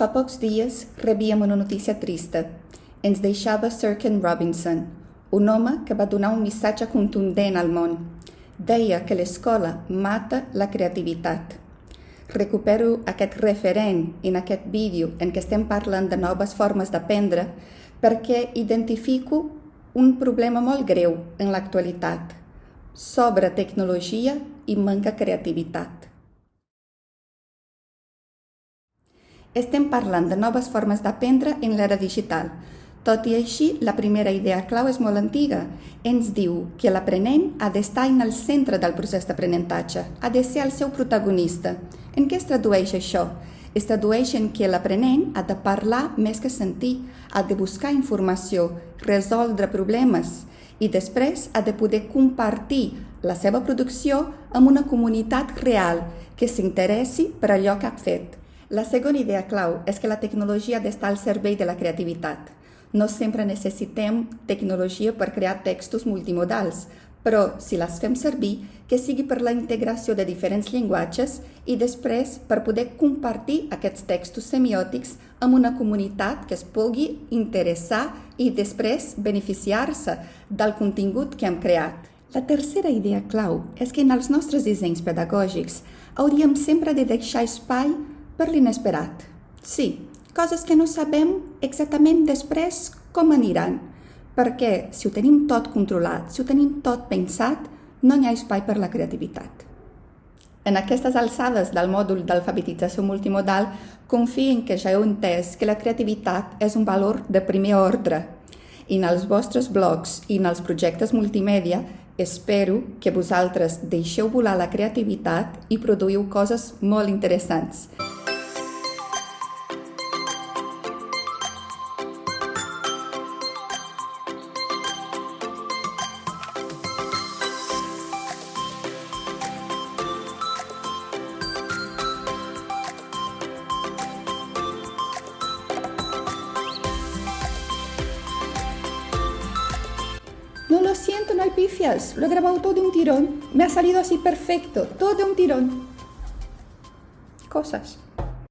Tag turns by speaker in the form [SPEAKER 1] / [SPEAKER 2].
[SPEAKER 1] Fa pocs dies rebíem una notícia trista. Ens deixava Sir Ken Robinson, un home que va donar un missatge contundent al món. Deia que l'escola mata la creativitat. Recupero aquest referent en aquest vídeo en què estem parlant de noves formes d'aprendre perquè identifico un problema molt greu en l'actualitat. Sobre tecnologia i manca creativitat. Estem parlant de noves formes d'aprendre en l'era digital. Tot i així, la primera idea clau és molt antiga. Ens diu que l'aprenent ha d'estar en el centre del procés d'aprenentatge, ha de ser el seu protagonista. En què es tradueix això? Es tradueix en que l'aprenent ha de parlar més que sentir, ha de buscar informació, resoldre problemes i després ha de poder compartir la seva producció amb una comunitat real que s'interessi per allò que ha fet. La segona idea clau és que la tecnologia ha d'estar al servei de la creativitat. No sempre necessitem tecnologia per crear textos multimodals, però si les fem servir, que sigui per la integració de diferents llenguatges i després per poder compartir aquests textos semiòtics amb una comunitat que es pugui interessar i després beneficiar-se del contingut que hem creat. La tercera idea clau és que en els nostres dissenys pedagògics hauríem sempre de deixar espai per l'inesperat. Sí, coses que no sabem exactament després com aniran, perquè si ho tenim tot controlat, si ho tenim tot pensat, no hi ha espai per la creativitat. En aquestes alçades del mòdul d'alfabetització multimodal, confio en que ja heu entès que la creativitat és un valor de primer ordre. I en els vostres blogs i en els projectes multimèdia espero que vosaltres deixeu volar la creativitat i produïu coses molt interessants. No lo siento, no hay pifias. Lo he grabado todo de un tirón. Me ha salido así perfecto. Todo de un tirón. Cosas.